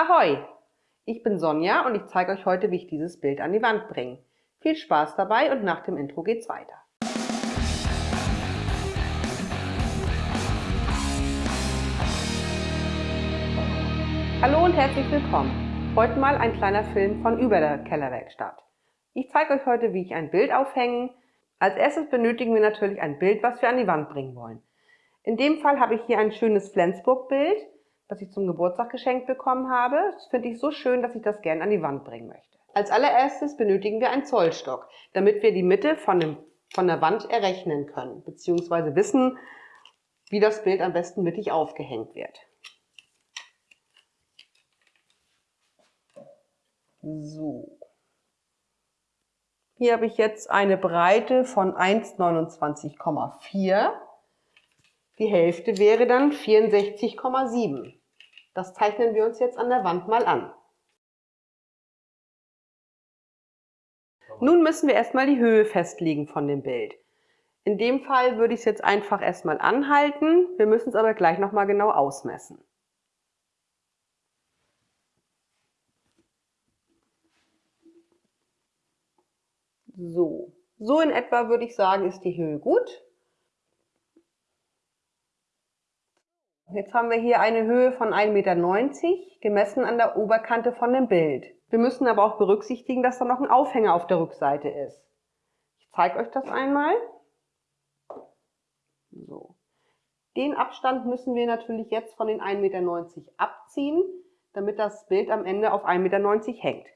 Ahoi! Ich bin Sonja und ich zeige euch heute, wie ich dieses Bild an die Wand bringe. Viel Spaß dabei und nach dem Intro geht's weiter. Hallo und herzlich willkommen. Heute mal ein kleiner Film von über der Kellerwerkstatt. Ich zeige euch heute, wie ich ein Bild aufhänge. Als erstes benötigen wir natürlich ein Bild, was wir an die Wand bringen wollen. In dem Fall habe ich hier ein schönes Flensburg-Bild das ich zum Geburtstag geschenkt bekommen habe. Das finde ich so schön, dass ich das gern an die Wand bringen möchte. Als allererstes benötigen wir einen Zollstock, damit wir die Mitte von, dem, von der Wand errechnen können, beziehungsweise wissen, wie das Bild am besten mittig aufgehängt wird. So. Hier habe ich jetzt eine Breite von 1,29,4. Die Hälfte wäre dann 64,7. Das zeichnen wir uns jetzt an der Wand mal an. Nun müssen wir erstmal die Höhe festlegen von dem Bild. In dem Fall würde ich es jetzt einfach erstmal anhalten. Wir müssen es aber gleich nochmal genau ausmessen. So, so in etwa würde ich sagen, ist die Höhe gut. Jetzt haben wir hier eine Höhe von 1,90 Meter, gemessen an der Oberkante von dem Bild. Wir müssen aber auch berücksichtigen, dass da noch ein Aufhänger auf der Rückseite ist. Ich zeige euch das einmal. So. Den Abstand müssen wir natürlich jetzt von den 1,90 Meter abziehen, damit das Bild am Ende auf 1,90 Meter hängt.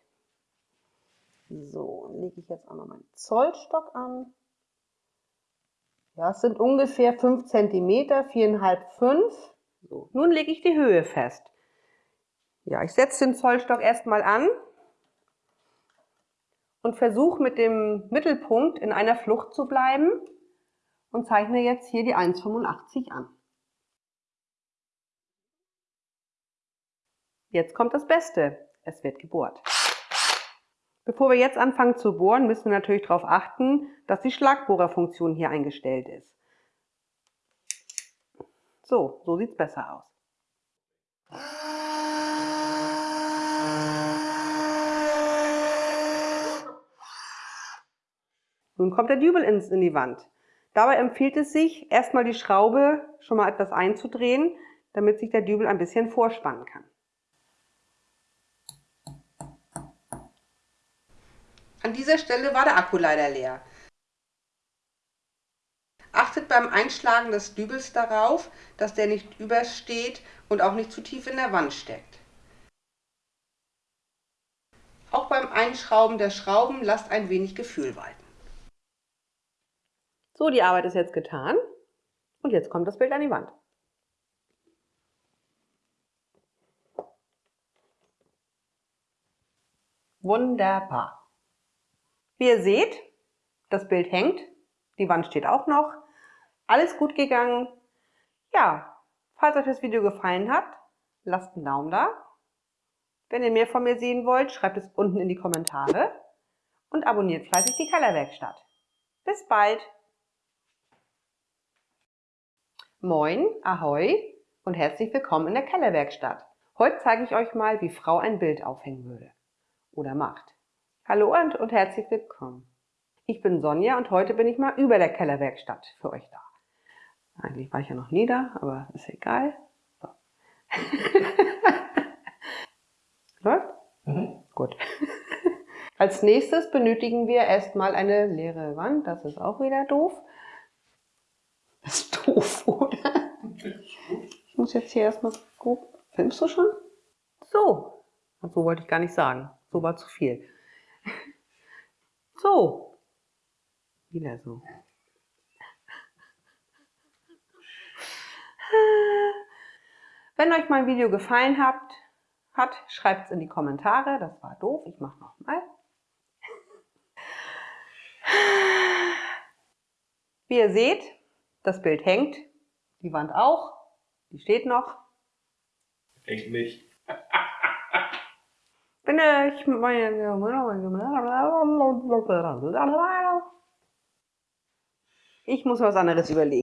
So, lege ich jetzt auch noch meinen Zollstock an. Ja, es sind ungefähr 5 cm, 4,5, 5 so, nun lege ich die Höhe fest. Ja, ich setze den Zollstock erstmal an und versuche mit dem Mittelpunkt in einer Flucht zu bleiben und zeichne jetzt hier die 1,85 an. Jetzt kommt das Beste. Es wird gebohrt. Bevor wir jetzt anfangen zu bohren, müssen wir natürlich darauf achten, dass die Schlagbohrerfunktion hier eingestellt ist. So, so sieht es besser aus. Nun kommt der Dübel in die Wand. Dabei empfiehlt es sich, erstmal die Schraube schon mal etwas einzudrehen, damit sich der Dübel ein bisschen vorspannen kann. An dieser Stelle war der Akku leider leer. Beim Einschlagen des Dübels darauf, dass der nicht übersteht und auch nicht zu tief in der Wand steckt. Auch beim Einschrauben der Schrauben lasst ein wenig Gefühl walten. So, die Arbeit ist jetzt getan und jetzt kommt das Bild an die Wand. Wunderbar. Wie ihr seht, das Bild hängt, die Wand steht auch noch alles gut gegangen. Ja, falls euch das Video gefallen hat, lasst einen Daumen da. Wenn ihr mehr von mir sehen wollt, schreibt es unten in die Kommentare und abonniert fleißig die Kellerwerkstatt. Bis bald! Moin, Ahoi und herzlich willkommen in der Kellerwerkstatt. Heute zeige ich euch mal, wie Frau ein Bild aufhängen würde. Oder macht. Hallo und, und herzlich willkommen. Ich bin Sonja und heute bin ich mal über der Kellerwerkstatt für euch da. Eigentlich war ich ja noch nie da, aber ist egal. So. Läuft? Mhm. Gut. Als nächstes benötigen wir erstmal eine leere Wand. Das ist auch wieder doof. Das ist doof, oder? Ich muss jetzt hier erstmal gucken. Filmst du schon? So. So wollte ich gar nicht sagen. So war zu viel. So. Wieder so. Wenn euch mein Video gefallen hat, hat schreibt es in die Kommentare. Das war doof. Ich mache nochmal. Wie ihr seht, das Bild hängt. Die Wand auch. Die steht noch. Hängt nicht. Bin ich Ich muss was anderes überlegen.